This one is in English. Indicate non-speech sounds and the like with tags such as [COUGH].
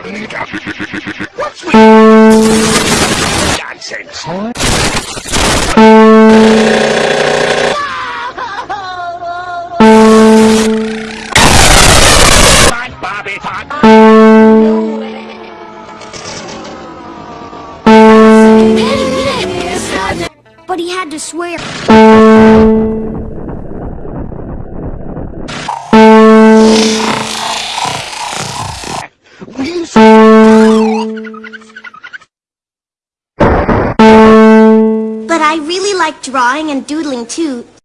What's with nonsense? Fine, Bobby, fine. But he had to swear. [LAUGHS] But I really like drawing and doodling too,